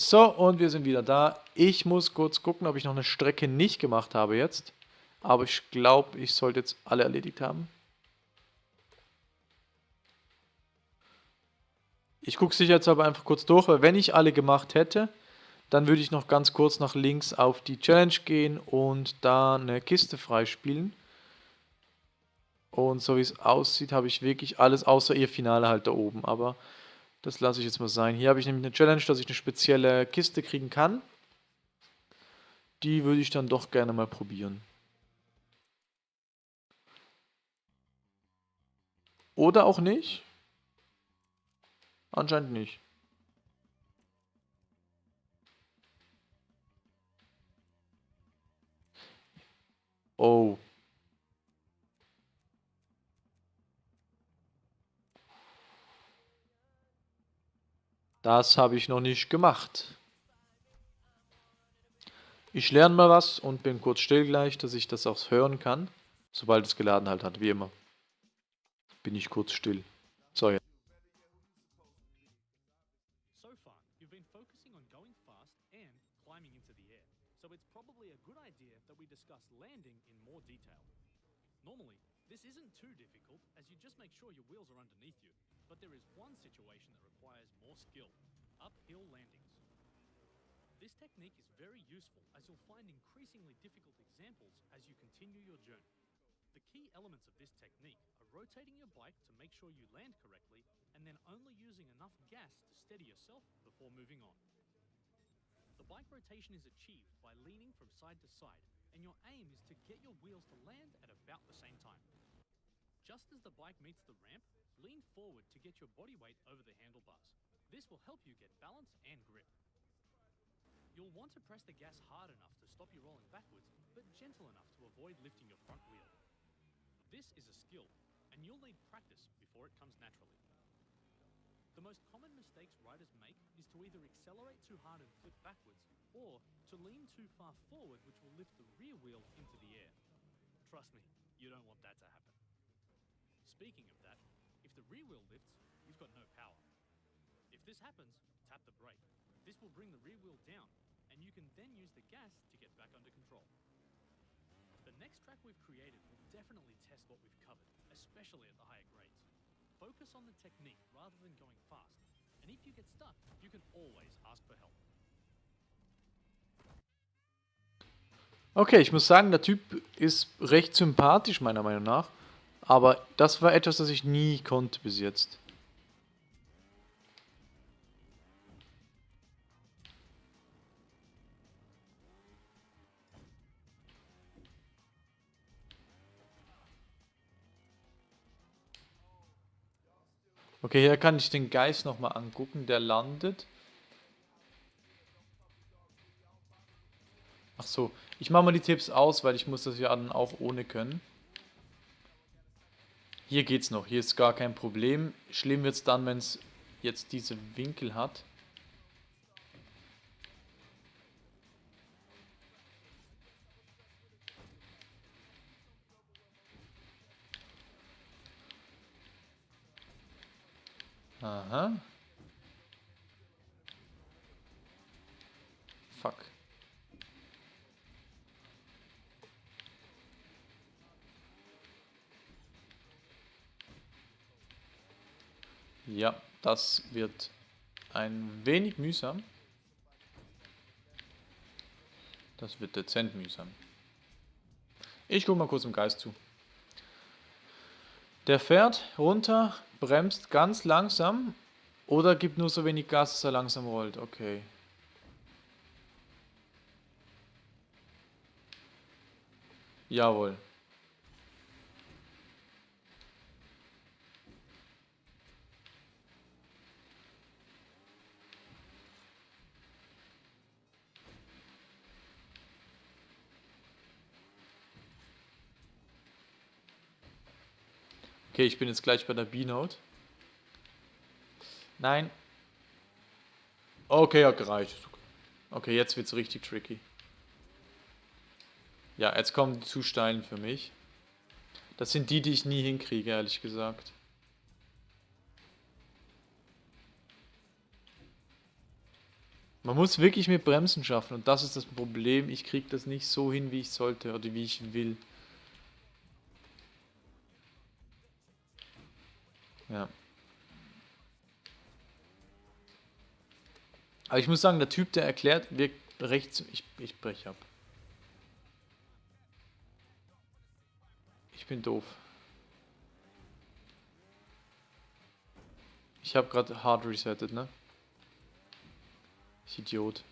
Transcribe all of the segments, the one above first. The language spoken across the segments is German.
So, und wir sind wieder da. Ich muss kurz gucken, ob ich noch eine Strecke nicht gemacht habe jetzt. Aber ich glaube, ich sollte jetzt alle erledigt haben. Ich gucke sicherheitshalber einfach kurz durch, weil wenn ich alle gemacht hätte, dann würde ich noch ganz kurz nach links auf die Challenge gehen und da eine Kiste freispielen. Und so wie es aussieht, habe ich wirklich alles außer ihr Finale halt da oben. Aber das lasse ich jetzt mal sein. Hier habe ich nämlich eine Challenge, dass ich eine spezielle Kiste kriegen kann. Die würde ich dann doch gerne mal probieren. Oder auch nicht. Anscheinend nicht. Oh. Das habe ich noch nicht gemacht. Ich lerne mal was und bin kurz still gleich, dass ich das auch hören kann. Sobald es geladen halt hat, wie immer. Bin ich kurz still. So, jetzt. So far, you've been focusing on going fast and climbing into the air, so it's probably a good idea that we discuss landing in more detail. Normally, this isn't too difficult as you just make sure your wheels are underneath you, but there is one situation that requires more skill, uphill landings. This technique is very useful as you'll find increasingly difficult examples as you continue your journey. The key elements of this technique are rotating your bike to make sure you land correctly and then only using enough gas to steady yourself before moving on. The bike rotation is achieved by leaning from side to side, and your aim is to get your wheels to land at about the same time. Just as the bike meets the ramp, lean forward to get your body weight over the handlebars. This will help you get balance and grip. You'll want to press the gas hard enough to stop you rolling backwards, but gentle enough to avoid lifting your front wheel. This is a skill, and you'll need practice before it comes naturally. The most common mistakes riders make is to either accelerate too hard and flip backwards, or to lean too far forward, which will lift the rear wheel into the air. Trust me, you don't want that to happen. Speaking of that, if the rear wheel lifts, you've got no power. If this happens, tap the brake. This will bring the rear wheel down, and you can then use the gas to get back under control. The next track we've created will definitely test what we've covered, especially at the higher grades. Focus on the technique rather than going fast, and if you get stuck, you can always ask for help. Okay, ich muss sagen, der Typ ist recht sympathisch, meiner Meinung nach. Aber das war etwas, das ich nie konnte bis jetzt. Okay, hier kann ich den Geist nochmal angucken, der landet. Ach so, ich mache mal die Tipps aus, weil ich muss das ja dann auch ohne können. Hier geht's noch, hier ist gar kein Problem. Schlimm wird's dann, wenn es jetzt diese Winkel hat. Aha. Fuck. Ja, das wird ein wenig mühsam. Das wird dezent mühsam. Ich gucke mal kurz im Geist zu. Der fährt runter, bremst ganz langsam oder gibt nur so wenig Gas, dass er langsam rollt. Okay. Jawohl. Okay, ich bin jetzt gleich bei der B-Note. Nein. Okay, hat gereicht. Okay, jetzt wird es richtig tricky. Ja, jetzt kommen die zu steilen für mich. Das sind die, die ich nie hinkriege, ehrlich gesagt. Man muss wirklich mit Bremsen schaffen und das ist das Problem. Ich kriege das nicht so hin, wie ich sollte oder wie ich will. Ja. Aber ich muss sagen, der Typ, der erklärt, wirkt rechts. Ich, ich breche ab. Ich bin doof. Ich habe gerade hard resettet, ne? Ich Idiot.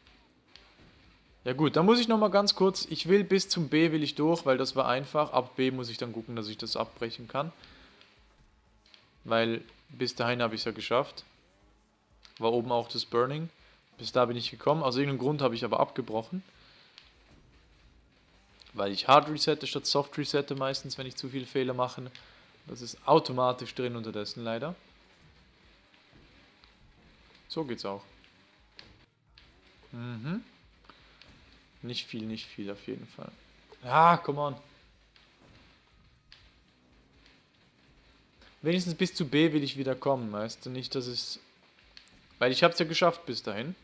Ja gut, dann muss ich nochmal ganz kurz, ich will bis zum B will ich durch, weil das war einfach. Ab B muss ich dann gucken, dass ich das abbrechen kann. Weil bis dahin habe ich es ja geschafft. War oben auch das Burning. Bis da bin ich gekommen. Aus irgendeinem Grund habe ich aber abgebrochen. Weil ich Hard resette statt Soft resette meistens, wenn ich zu viele Fehler mache. Das ist automatisch drin unterdessen leider. So geht's auch. Mhm. Nicht viel, nicht viel auf jeden Fall. Ah, come on. Wenigstens bis zu B will ich wieder kommen, weißt du? Nicht, dass es... Weil ich habe es ja geschafft bis dahin.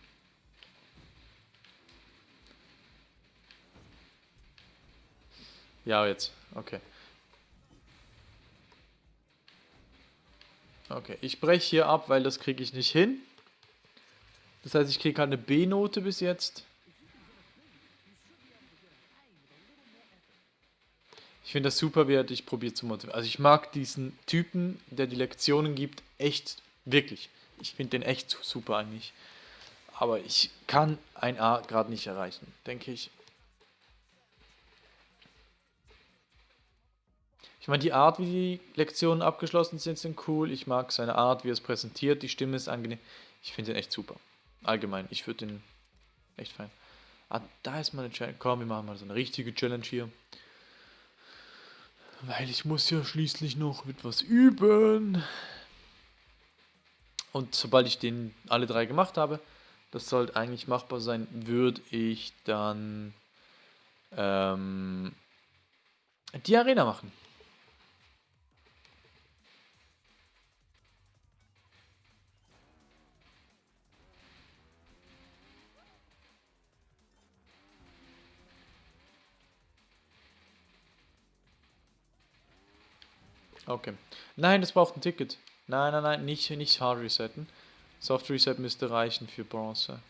Ja, jetzt. Okay. Okay, ich breche hier ab, weil das kriege ich nicht hin. Das heißt, ich kriege halt eine B-Note bis jetzt. Ich finde das super wert, ich probiere zu motivieren. Also ich mag diesen Typen, der die Lektionen gibt, echt, wirklich. Ich finde den echt super eigentlich. Aber ich kann ein A gerade nicht erreichen, denke ich. Ich meine, die Art, wie die Lektionen abgeschlossen sind, sind cool. Ich mag seine Art, wie er es präsentiert. Die Stimme ist angenehm. Ich finde den echt super. Allgemein, ich würde den echt fein. Ah, da ist mal eine Challenge. Komm, wir machen mal so eine richtige Challenge hier. Weil ich muss ja schließlich noch etwas üben. Und sobald ich den alle drei gemacht habe, das sollte eigentlich machbar sein, würde ich dann ähm, die Arena machen. Okay. Nein, das braucht ein Ticket. Nein, nein, nein, nicht, nicht Hard Resetten. Soft Reset müsste reichen für Bronze.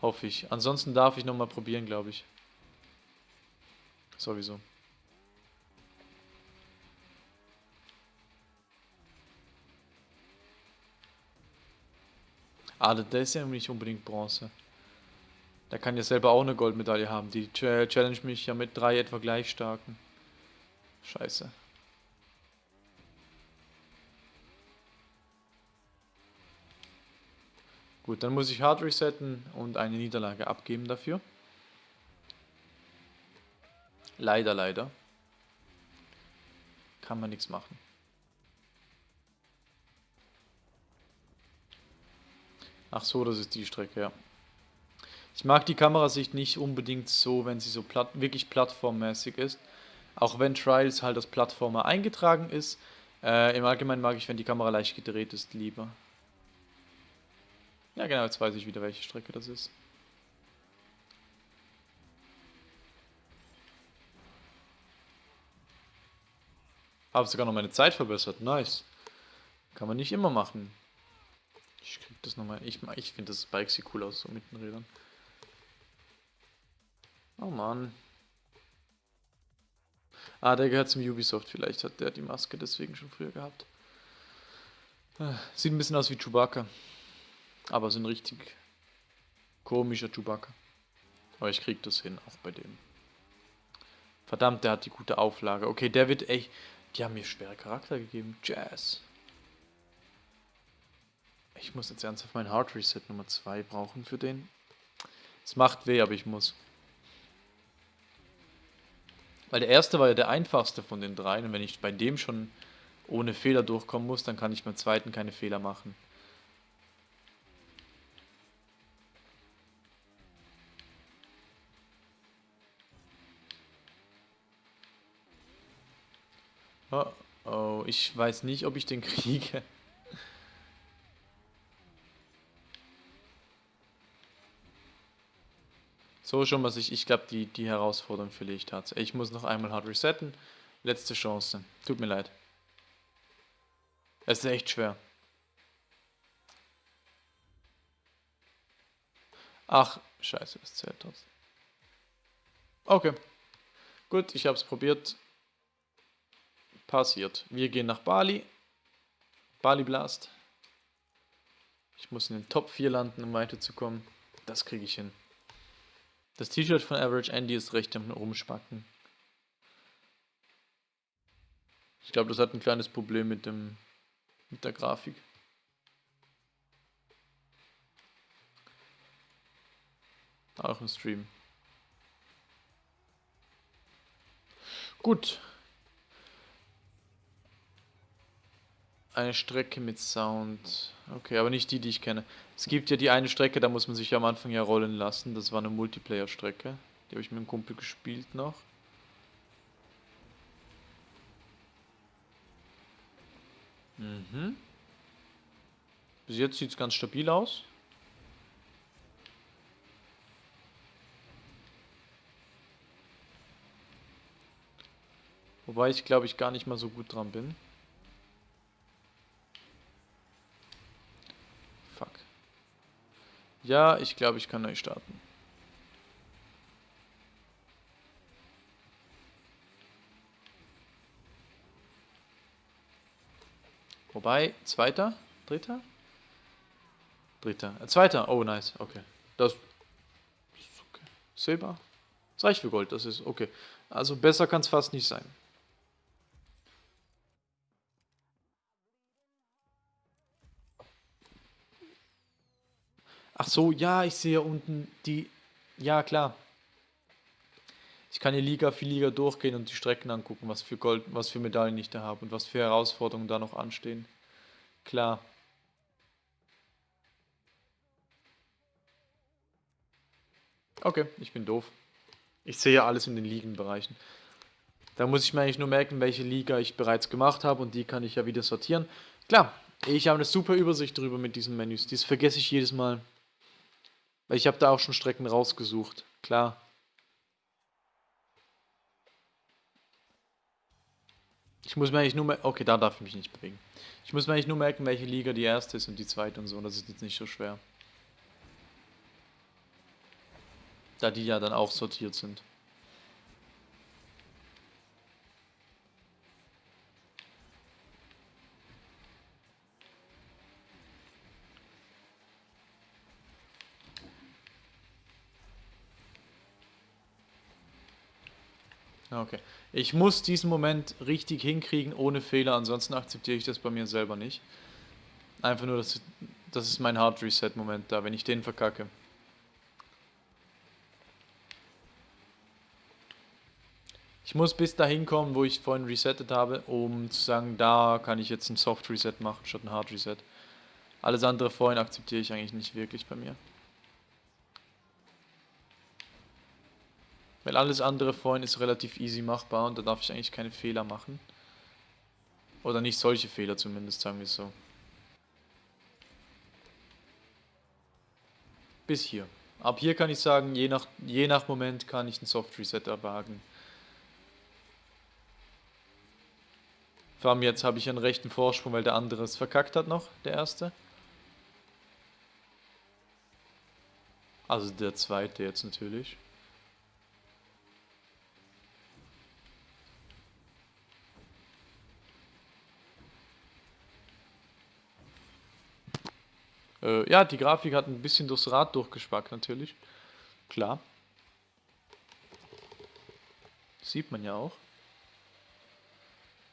Hoffe ich. Ansonsten darf ich nochmal probieren, glaube ich. Sowieso. Ah, der ist ja nicht unbedingt Bronze. Der kann ja selber auch eine Goldmedaille haben. Die challenge mich ja mit drei etwa gleich starken. Scheiße. Gut, dann muss ich Hard resetten und eine Niederlage abgeben dafür. Leider, leider. Kann man nichts machen. Ach so, das ist die Strecke, ja. Ich mag die Kamerasicht nicht unbedingt so, wenn sie so platt, wirklich plattformmäßig ist. Auch wenn Trials halt als Plattformer eingetragen ist. Äh, Im Allgemeinen mag ich, wenn die Kamera leicht gedreht ist, lieber. Ja genau, jetzt weiß ich wieder, welche Strecke das ist. Habe sogar noch meine Zeit verbessert. Nice. Kann man nicht immer machen. Ich krieg das nochmal. Ich, ich finde das Bike sieht cool aus, so mit den Rädern. Oh Mann. Ah, der gehört zum Ubisoft. Vielleicht hat der die Maske deswegen schon früher gehabt. Ah, sieht ein bisschen aus wie Chewbacca. Aber so ein richtig komischer Chewbacca. Aber ich krieg das hin, auch bei dem. Verdammt, der hat die gute Auflage. Okay, der wird echt... Die haben mir schwere Charakter gegeben. Jazz. Ich muss jetzt ernsthaft mein Hard Reset Nummer 2 brauchen für den. Es macht weh, aber ich muss. Weil der erste war ja der einfachste von den dreien und wenn ich bei dem schon ohne Fehler durchkommen muss, dann kann ich beim zweiten keine Fehler machen. Oh, oh, ich weiß nicht, ob ich den kriege. So schon was ich, ich glaube, die, die Herausforderung verliere ich tatsächlich. Ich muss noch einmal hart resetten. Letzte Chance. Tut mir leid. Es ist echt schwer. Ach, scheiße, das zählt trotzdem. Okay. Gut, ich habe es probiert. Passiert. Wir gehen nach Bali. Bali Blast. Ich muss in den Top 4 landen, um weiterzukommen. Das kriege ich hin. Das T-Shirt von Average Andy ist recht am Rumspacken. Ich glaube, das hat ein kleines Problem mit dem mit der Grafik. Auch im Stream. Gut. Eine Strecke mit Sound. Okay, aber nicht die, die ich kenne. Es gibt ja die eine Strecke, da muss man sich am Anfang ja rollen lassen. Das war eine Multiplayer-Strecke. Die habe ich mit einem Kumpel gespielt noch. Mhm. Bis jetzt sieht es ganz stabil aus. Wobei ich glaube ich gar nicht mal so gut dran bin. Fuck. Ja, ich glaube ich kann neu starten. Wobei, zweiter, dritter? Dritter, äh, zweiter, oh nice, okay. Das, das ist okay. Silber? Das reicht für Gold, das ist okay. Also besser kann es fast nicht sein. Ach so, ja, ich sehe unten die... Ja, klar. Ich kann hier Liga für Liga durchgehen und die Strecken angucken, was für Gold, was für Medaillen ich da habe und was für Herausforderungen da noch anstehen. Klar. Okay, ich bin doof. Ich sehe ja alles in den Ligenbereichen. Da muss ich mir eigentlich nur merken, welche Liga ich bereits gemacht habe und die kann ich ja wieder sortieren. Klar, ich habe eine super Übersicht drüber mit diesen Menüs. Dies vergesse ich jedes Mal. Weil ich habe da auch schon Strecken rausgesucht. Klar. Ich muss mir eigentlich nur merken, okay, da darf ich mich nicht bewegen. Ich muss mir eigentlich nur merken, welche Liga die erste ist und die zweite und so. Und das ist jetzt nicht so schwer. Da die ja dann auch sortiert sind. Okay. Ich muss diesen Moment richtig hinkriegen, ohne Fehler, ansonsten akzeptiere ich das bei mir selber nicht. Einfach nur, das, das ist mein Hard Reset Moment da, wenn ich den verkacke. Ich muss bis dahin kommen, wo ich vorhin resettet habe, um zu sagen, da kann ich jetzt ein Soft Reset machen statt ein Hard Reset. Alles andere vorhin akzeptiere ich eigentlich nicht wirklich bei mir. Weil alles andere vorhin ist relativ easy machbar und da darf ich eigentlich keine Fehler machen. Oder nicht solche Fehler zumindest, sagen wir so. Bis hier. Ab hier kann ich sagen, je nach, je nach Moment kann ich ein Soft Reset erwagen. Vor allem jetzt habe ich einen rechten Vorsprung, weil der andere es verkackt hat noch, der erste. Also der zweite jetzt natürlich. Äh, ja, die Grafik hat ein bisschen durchs Rad durchgespackt natürlich. Klar. Sieht man ja auch.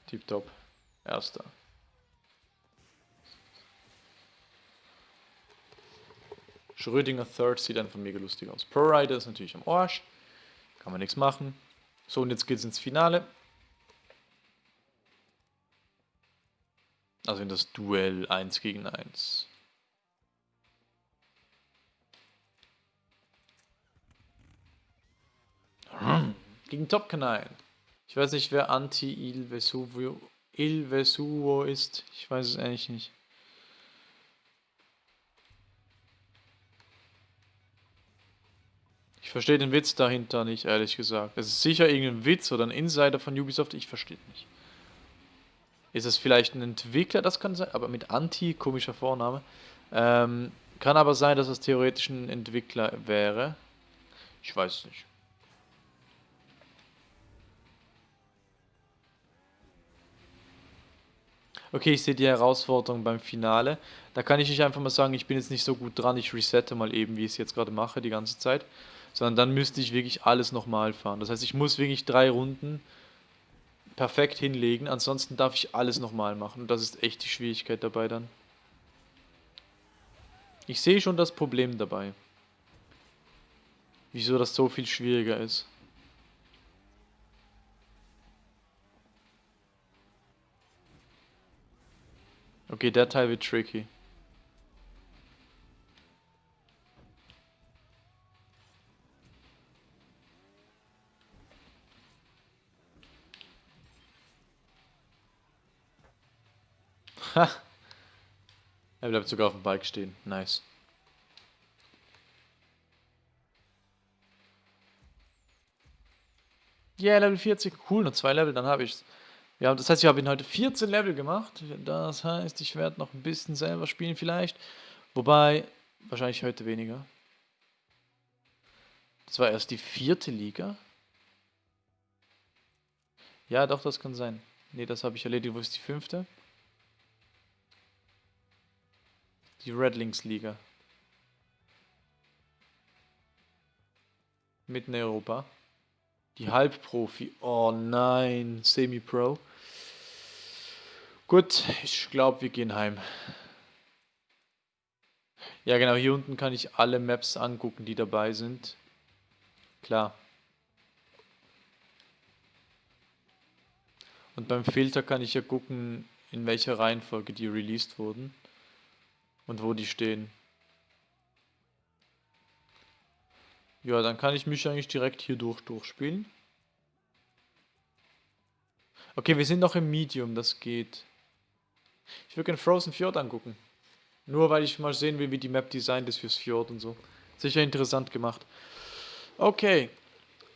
Tipptopp. Erster. Schrödinger Third sieht einfach mega lustig aus. Pro Rider ist natürlich am Arsch. Kann man nichts machen. So, und jetzt geht's ins Finale. Also in das Duell 1 gegen 1. Gegen Top Canine. Ich weiß nicht, wer Anti-Il Vesuvio Il Vesuvo ist. Ich weiß es eigentlich nicht. Ich verstehe den Witz dahinter nicht, ehrlich gesagt. Es ist sicher irgendein Witz oder ein Insider von Ubisoft, ich verstehe nicht. Ist es vielleicht ein Entwickler, das kann sein, aber mit Anti, komischer Vorname. Ähm, kann aber sein, dass es theoretisch ein Entwickler wäre. Ich weiß es nicht. Okay, ich sehe die Herausforderung beim Finale. Da kann ich nicht einfach mal sagen, ich bin jetzt nicht so gut dran, ich resette mal eben, wie ich es jetzt gerade mache, die ganze Zeit. Sondern dann müsste ich wirklich alles nochmal fahren. Das heißt, ich muss wirklich drei Runden perfekt hinlegen, ansonsten darf ich alles nochmal machen. Und das ist echt die Schwierigkeit dabei dann. Ich sehe schon das Problem dabei. Wieso das so viel schwieriger ist. Okay, der Teil wird tricky. Ha! Er bleibt sogar auf dem Bike stehen. Nice. Yeah, Level 40. Cool, nur zwei Level, dann habe ich's. Ja, das heißt, ich habe ihn heute 14 Level gemacht. Das heißt, ich werde noch ein bisschen selber spielen vielleicht. Wobei, wahrscheinlich heute weniger. Das war erst die vierte Liga. Ja, doch, das kann sein. Ne, das habe ich erledigt. Wo ist die fünfte? Die Redlings Liga. Mitten in Europa. Die Halbprofi. Oh nein, Semi-Pro. Gut, ich glaube, wir gehen heim. Ja, genau, hier unten kann ich alle Maps angucken, die dabei sind. Klar. Und beim Filter kann ich ja gucken, in welcher Reihenfolge die released wurden. Und wo die stehen. Ja, dann kann ich mich eigentlich direkt hier durch durchspielen. Okay, wir sind noch im Medium, das geht. Ich würde gerne Frozen Fjord angucken. Nur weil ich mal sehen will, wie die Map designt ist fürs Fjord und so. Sicher interessant gemacht. Okay.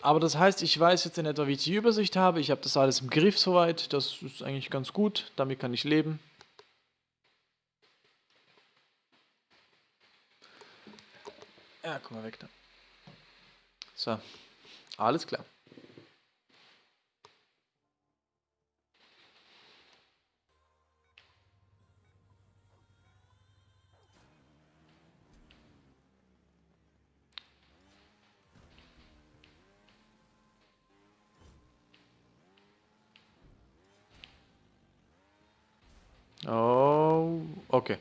Aber das heißt, ich weiß jetzt in etwa, wie ich die Übersicht habe. Ich habe das alles im Griff soweit. Das ist eigentlich ganz gut. Damit kann ich leben. Ja, guck mal weg da. So, alles klar. Oh, okay.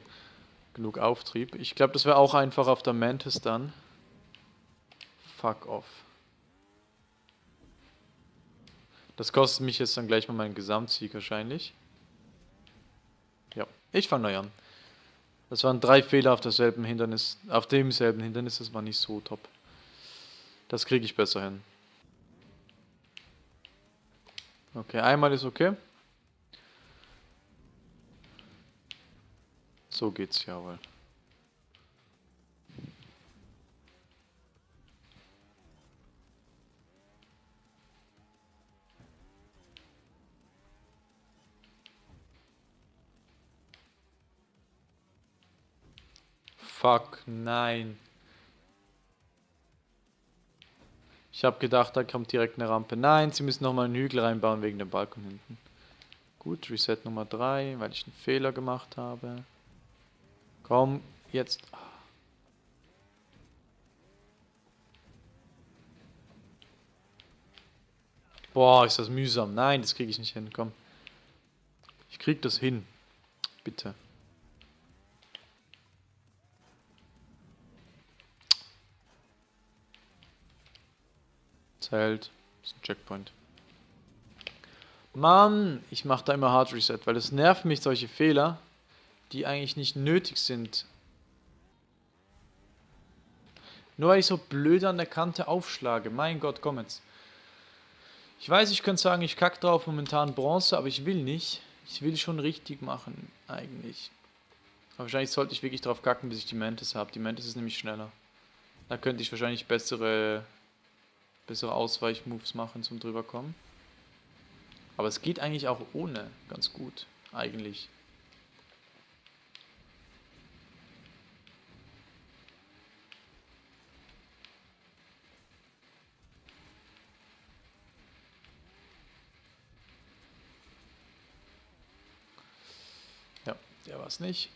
Genug Auftrieb. Ich glaube, das wäre auch einfach auf der Mantis dann. Fuck off. Das kostet mich jetzt dann gleich mal meinen Gesamtsieg wahrscheinlich. Ja, ich fange neu an. Das waren drei Fehler auf derselben Hindernis, auf demselben Hindernis, das war nicht so top. Das kriege ich besser hin. Okay, einmal ist okay. So geht's jawohl. Fuck, nein. Ich habe gedacht, da kommt direkt eine Rampe. Nein, sie müssen nochmal einen Hügel reinbauen wegen dem Balkon hinten. Gut, Reset Nummer 3, weil ich einen Fehler gemacht habe. Komm, jetzt. Boah, ist das mühsam. Nein, das kriege ich nicht hin. Komm. Ich krieg das hin. Bitte. Zelt. Das ist ein Checkpoint. Mann, ich mache da immer Hard Reset, weil es nervt mich solche Fehler, die eigentlich nicht nötig sind. Nur weil ich so blöd an der Kante aufschlage. Mein Gott, komm jetzt. Ich weiß, ich könnte sagen, ich kacke drauf momentan Bronze, aber ich will nicht. Ich will schon richtig machen, eigentlich. Aber wahrscheinlich sollte ich wirklich drauf kacken, bis ich die Mantis habe. Die Mantis ist nämlich schneller. Da könnte ich wahrscheinlich bessere bessere Ausweichmoves machen zum drüberkommen. Aber es geht eigentlich auch ohne ganz gut, eigentlich. Ja, der war es nicht.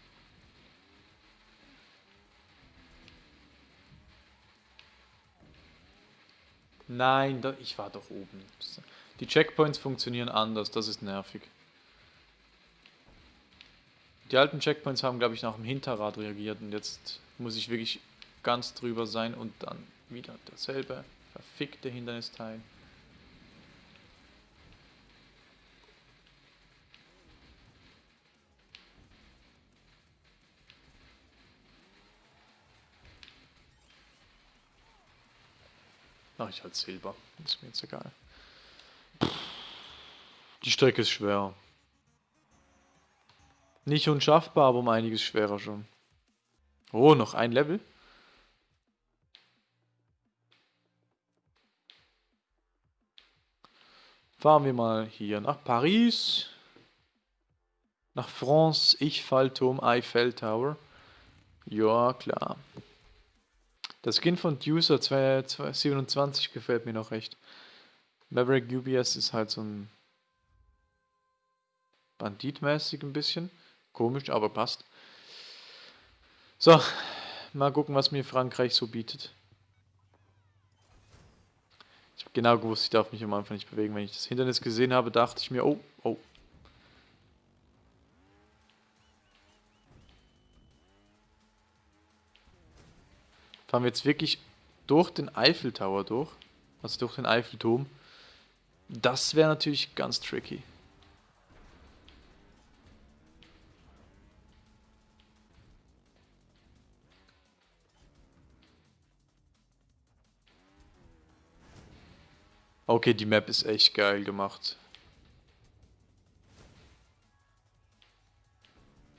Nein, da, ich war doch oben. Die Checkpoints funktionieren anders, das ist nervig. Die alten Checkpoints haben, glaube ich, nach dem Hinterrad reagiert und jetzt muss ich wirklich ganz drüber sein und dann wieder dasselbe verfickte Hindernisteil. Ich halt Silber. Ist mir jetzt egal. Die Strecke ist schwer. Nicht unschaffbar, aber um einiges schwerer schon. Oh, noch ein Level? Fahren wir mal hier nach Paris. Nach France, ich Fallturm, Eiffel Tower. Ja, klar. Das Skin von Ducer 27 gefällt mir noch recht. Maverick UBS ist halt so ein banditmäßig ein bisschen. Komisch, aber passt. So, mal gucken, was mir Frankreich so bietet. Ich habe genau gewusst, ich darf mich am Anfang nicht bewegen. Wenn ich das Hindernis gesehen habe, dachte ich mir, oh, oh, Fahren wir jetzt wirklich durch den Eiffeltower durch. Also durch den Eiffelturm. Das wäre natürlich ganz tricky. Okay, die Map ist echt geil gemacht.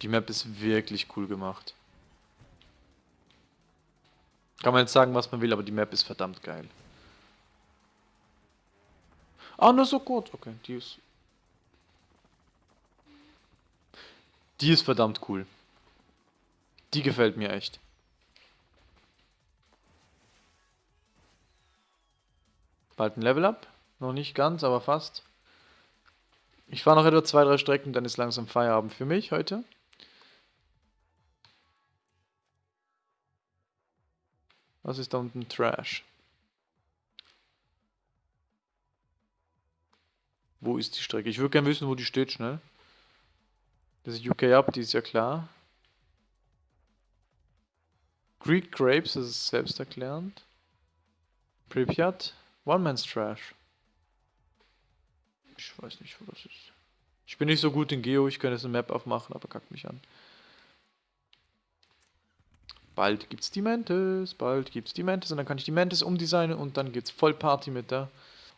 Die Map ist wirklich cool gemacht. Kann man jetzt sagen, was man will, aber die Map ist verdammt geil. Ah, nur so gut. Okay, die ist... Die ist verdammt cool. Die gefällt mir echt. Bald ein Level Up. Noch nicht ganz, aber fast. Ich fahre noch etwa zwei, drei Strecken, dann ist langsam Feierabend für mich heute. Was ist da unten Trash? Wo ist die Strecke? Ich würde gerne wissen, wo die steht, schnell. Das ist UK Up, die ist ja klar. Greek Grapes, das ist selbsterklärend. Pripyat, One Man's Trash. Ich weiß nicht, wo das ist. Ich bin nicht so gut in Geo, ich könnte jetzt eine Map aufmachen, aber kackt mich an. Bald gibt's die Mantis, bald gibt's die Mantis und dann kann ich die Mantis umdesignen und dann geht's voll Party mit der.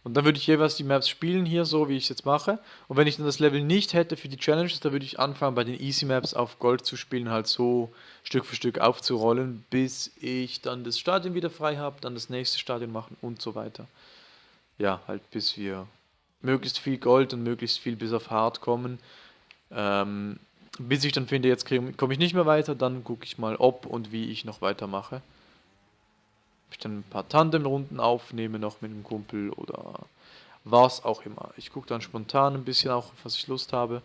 Und dann würde ich jeweils die Maps spielen hier, so wie ich es jetzt mache. Und wenn ich dann das Level nicht hätte für die Challenges, dann würde ich anfangen bei den Easy Maps auf Gold zu spielen, halt so Stück für Stück aufzurollen, bis ich dann das Stadion wieder frei habe, dann das nächste Stadion machen und so weiter. Ja, halt bis wir möglichst viel Gold und möglichst viel bis auf Hard kommen. Ähm, bis ich dann finde, jetzt komme ich nicht mehr weiter, dann gucke ich mal, ob und wie ich noch weitermache. Ob ich dann ein paar Tandemrunden aufnehme noch mit einem Kumpel oder was auch immer. Ich gucke dann spontan ein bisschen auch, was ich Lust habe.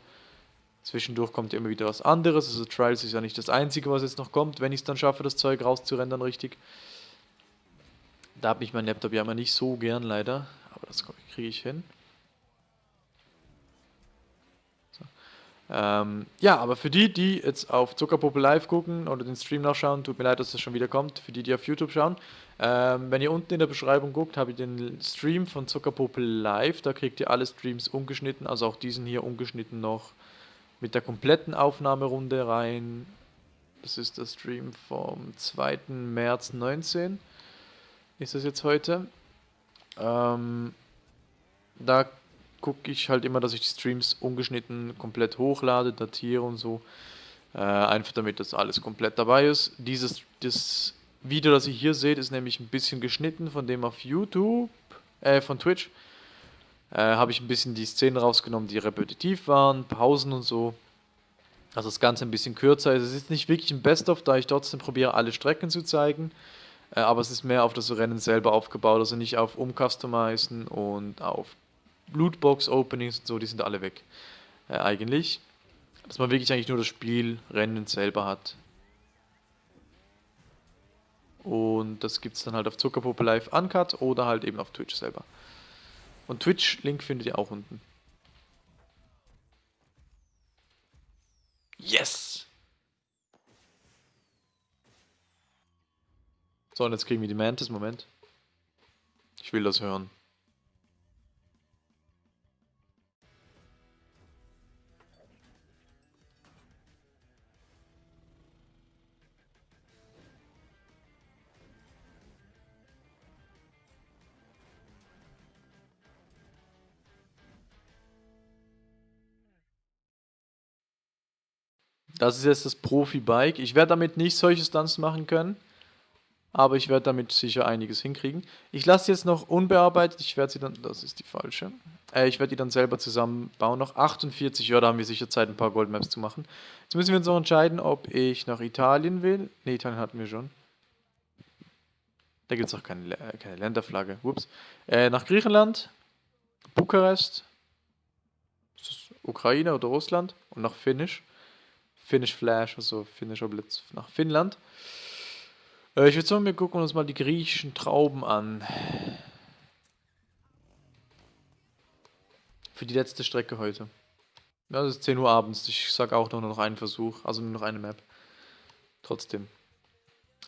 Zwischendurch kommt immer wieder was anderes. Also Trials ist ja nicht das Einzige, was jetzt noch kommt, wenn ich es dann schaffe, das Zeug rauszurendern richtig. Da habe ich mein Laptop ja immer nicht so gern leider, aber das kriege ich hin. Ähm, ja, aber für die, die jetzt auf Zuckerpuppe Live gucken oder den Stream nachschauen, tut mir leid, dass das schon wieder kommt. Für die, die auf YouTube schauen, ähm, wenn ihr unten in der Beschreibung guckt, habe ich den Stream von Zuckerpuppe Live. Da kriegt ihr alle Streams ungeschnitten, also auch diesen hier ungeschnitten noch mit der kompletten Aufnahmerunde rein. Das ist der Stream vom 2. März 19. Ist das jetzt heute? Ähm, da gucke ich halt immer, dass ich die Streams ungeschnitten komplett hochlade, datiere und so. Äh, einfach damit das alles komplett dabei ist. Dieses das Video, das ihr hier seht, ist nämlich ein bisschen geschnitten von dem auf YouTube. äh, von Twitch. Äh, habe ich ein bisschen die Szenen rausgenommen, die repetitiv waren, Pausen und so. Also das Ganze ein bisschen kürzer. Es ist nicht wirklich ein Best-of, da ich trotzdem probiere, alle Strecken zu zeigen. Äh, aber es ist mehr auf das Rennen selber aufgebaut, also nicht auf Umcustomizen und auf Lootbox-Openings und so, die sind alle weg. Äh, eigentlich. Dass man wirklich eigentlich nur das Spiel Rennen selber hat. Und das gibt es dann halt auf Zuckerpuppe Live Uncut oder halt eben auf Twitch selber. Und Twitch-Link findet ihr auch unten. Yes! So, und jetzt kriegen wir die Mantis. Moment. Ich will das hören. Das ist jetzt das Profi-Bike. Ich werde damit nicht solche Stunts machen können, aber ich werde damit sicher einiges hinkriegen. Ich lasse sie jetzt noch unbearbeitet. Ich werde sie dann, das ist die falsche. Äh, ich werde die dann selber zusammenbauen. Noch 48, ja, da haben wir sicher Zeit, ein paar Goldmaps zu machen. Jetzt müssen wir uns noch entscheiden, ob ich nach Italien will. Ne, Italien hatten wir schon. Da gibt es auch keine, keine Länderflagge. Ups. Äh, nach Griechenland, Bukarest, Ukraine oder Russland und nach Finnisch. Finnish Flash, also finnischer Blitz nach Finnland. Äh, ich würde sagen, wir gucken uns mal die griechischen Trauben an. Für die letzte Strecke heute. Ja, das ist 10 Uhr abends. Ich sage auch nur noch einen Versuch, also nur noch eine Map. Trotzdem.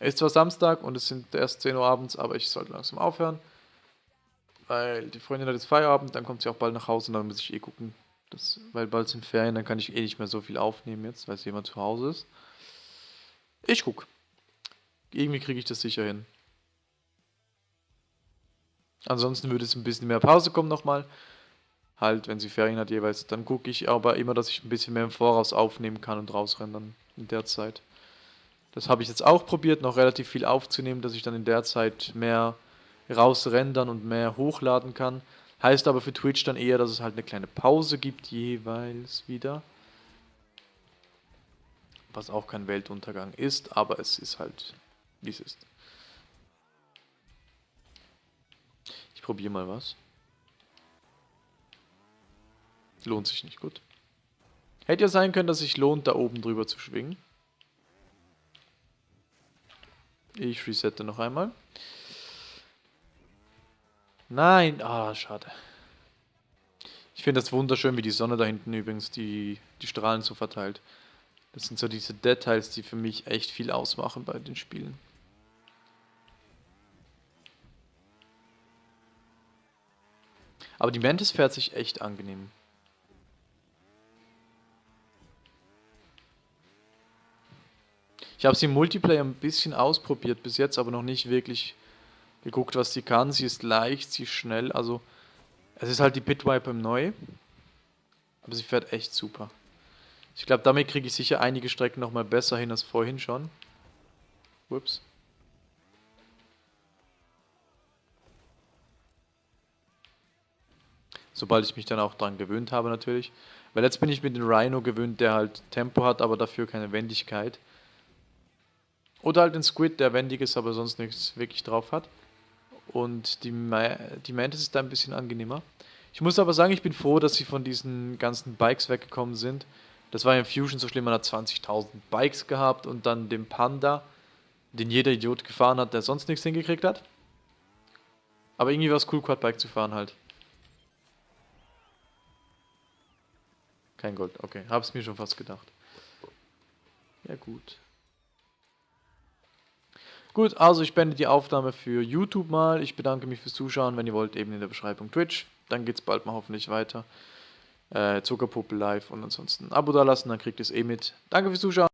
Es ist zwar Samstag und es sind erst 10 Uhr abends, aber ich sollte langsam aufhören. Weil die Freundin hat jetzt Feierabend, dann kommt sie auch bald nach Hause und dann muss ich eh gucken, das, weil bald sind Ferien, dann kann ich eh nicht mehr so viel aufnehmen jetzt, weil es jemand zu Hause ist. Ich guck. Irgendwie kriege ich das sicher hin. Ansonsten würde es ein bisschen mehr Pause kommen nochmal. Halt, wenn sie Ferien hat jeweils. Dann gucke ich aber immer, dass ich ein bisschen mehr im Voraus aufnehmen kann und rausrennen in der Zeit. Das habe ich jetzt auch probiert, noch relativ viel aufzunehmen, dass ich dann in der Zeit mehr rausrendern und mehr hochladen kann. Heißt aber für Twitch dann eher, dass es halt eine kleine Pause gibt jeweils wieder. Was auch kein Weltuntergang ist, aber es ist halt, wie es ist. Ich probiere mal was. Lohnt sich nicht, gut. Hätte ja sein können, dass sich lohnt, da oben drüber zu schwingen. Ich resette noch einmal. Nein, ah, oh, schade. Ich finde das wunderschön, wie die Sonne da hinten übrigens die, die Strahlen so verteilt. Das sind so diese Details, die für mich echt viel ausmachen bei den Spielen. Aber die Mantis fährt sich echt angenehm. Ich habe sie im Multiplayer ein bisschen ausprobiert, bis jetzt aber noch nicht wirklich geguckt, was sie kann. Sie ist leicht, sie ist schnell. Also, es ist halt die Bitwipe im Neu. Aber sie fährt echt super. Ich glaube, damit kriege ich sicher einige Strecken nochmal besser hin als vorhin schon. Ups. Sobald ich mich dann auch dran gewöhnt habe natürlich. Weil jetzt bin ich mit dem Rhino gewöhnt, der halt Tempo hat, aber dafür keine Wendigkeit. Oder halt den Squid, der wendig ist, aber sonst nichts wirklich drauf hat. Und die, die Mantis ist da ein bisschen angenehmer. Ich muss aber sagen, ich bin froh, dass sie von diesen ganzen Bikes weggekommen sind. Das war ja in Fusion so schlimm, man hat 20.000 Bikes gehabt und dann den Panda, den jeder Idiot gefahren hat, der sonst nichts hingekriegt hat. Aber irgendwie war es cool, Quadbike zu fahren halt. Kein Gold, okay. Hab's mir schon fast gedacht. Ja gut. Gut, also ich beende die Aufnahme für YouTube mal. Ich bedanke mich fürs Zuschauen. Wenn ihr wollt, eben in der Beschreibung Twitch. Dann geht es bald mal hoffentlich weiter. Äh, Zuckerpuppe live und ansonsten ein Abo da lassen, dann kriegt ihr es eh mit. Danke fürs Zuschauen.